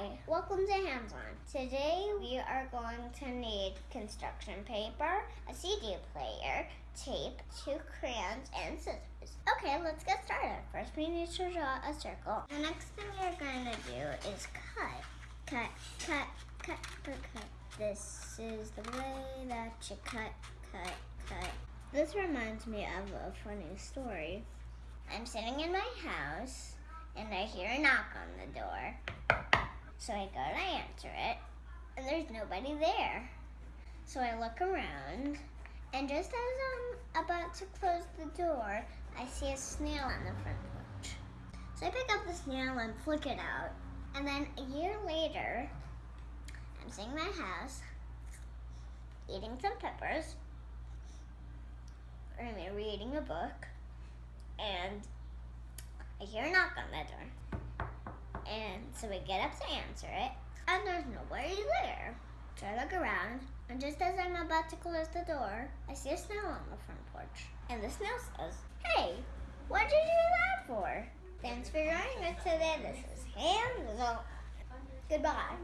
Hi, welcome to Hands On. Today we are going to need construction paper, a CD player, tape, two crayons, and scissors. Okay, let's get started. First we need to draw a circle. The next thing we're going to do is cut. Cut, cut, cut, cut, cut. This is the way that you cut, cut, cut. This reminds me of a funny story. I'm sitting in my house and I hear a knock on the door. So I go to answer it, and there's nobody there. So I look around, and just as I'm about to close the door, I see a snail on the front porch. So I pick up the snail and flick it out. And then a year later, I'm sitting in my house, eating some peppers, or reading a book, and I hear a knock on the door. And so we get up to answer it, and there's nobody there. So I look around, and just as I'm about to close the door, I see a snail on the front porch. And the snail says, Hey, what did you do that for? Thanks for joining us today. This is Hands. Goodbye.